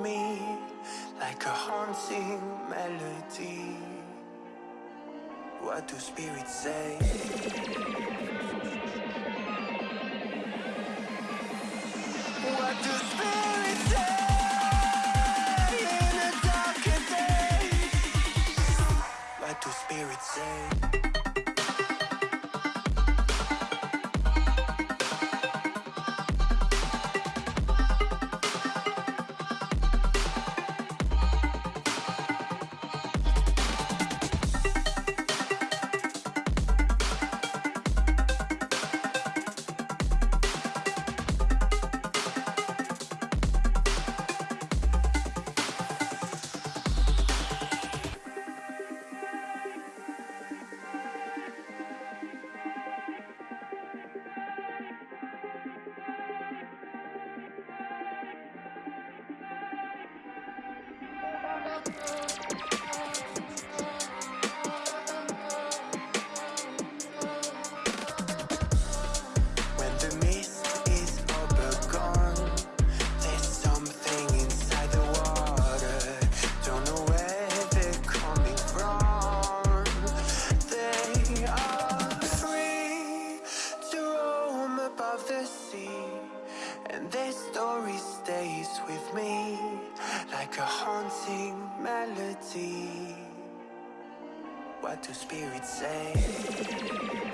me like a haunting melody. What do spirits say? out. like a haunting melody. What do spirits say?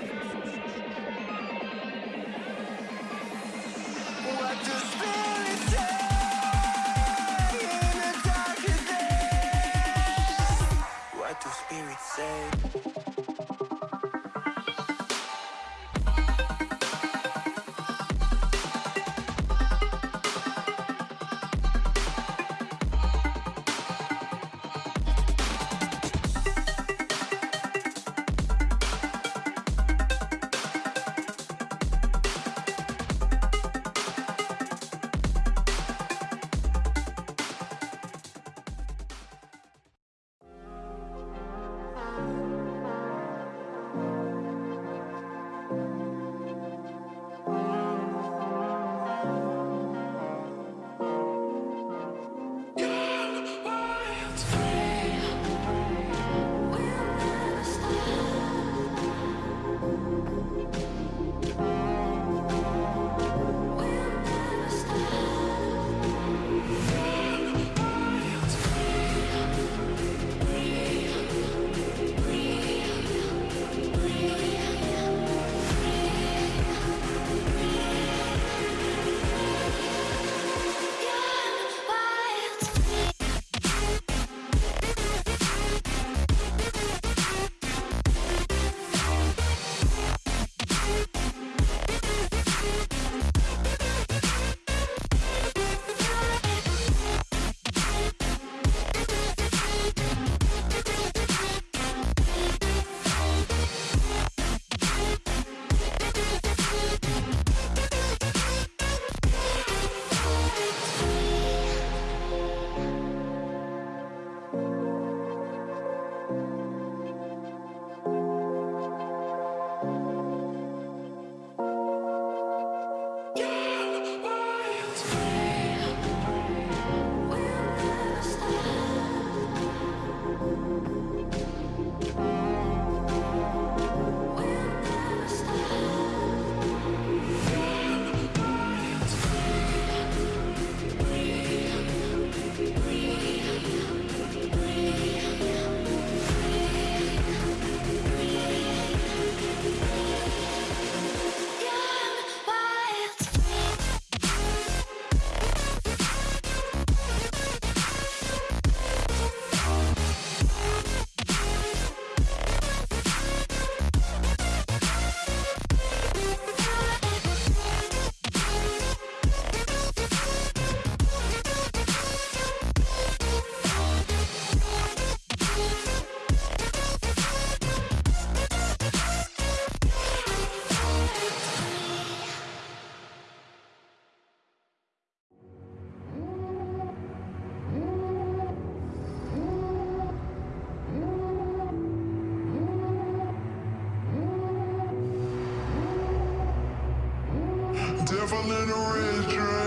fall in a red dream.